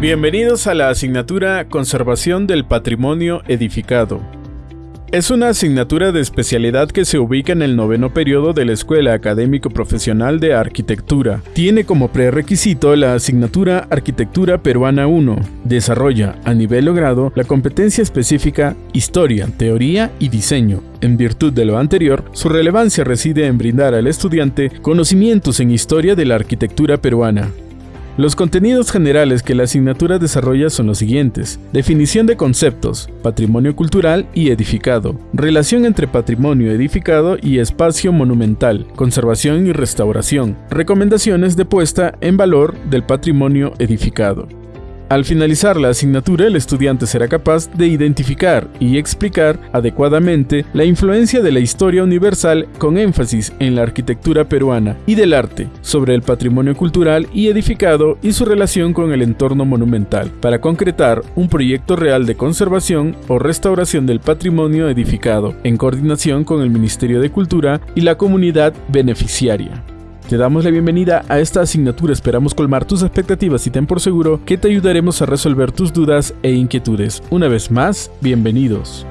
Bienvenidos a la asignatura Conservación del Patrimonio Edificado. Es una asignatura de especialidad que se ubica en el noveno periodo de la Escuela Académico Profesional de Arquitectura. Tiene como prerequisito la asignatura Arquitectura Peruana 1. Desarrolla, a nivel logrado, la competencia específica Historia, Teoría y Diseño. En virtud de lo anterior, su relevancia reside en brindar al estudiante conocimientos en historia de la arquitectura peruana, los contenidos generales que la asignatura desarrolla son los siguientes. Definición de conceptos, patrimonio cultural y edificado, relación entre patrimonio edificado y espacio monumental, conservación y restauración, recomendaciones de puesta en valor del patrimonio edificado. Al finalizar la asignatura, el estudiante será capaz de identificar y explicar adecuadamente la influencia de la historia universal con énfasis en la arquitectura peruana y del arte, sobre el patrimonio cultural y edificado y su relación con el entorno monumental, para concretar un proyecto real de conservación o restauración del patrimonio edificado, en coordinación con el Ministerio de Cultura y la comunidad beneficiaria. Te damos la bienvenida a esta asignatura, esperamos colmar tus expectativas y ten por seguro que te ayudaremos a resolver tus dudas e inquietudes. Una vez más, bienvenidos.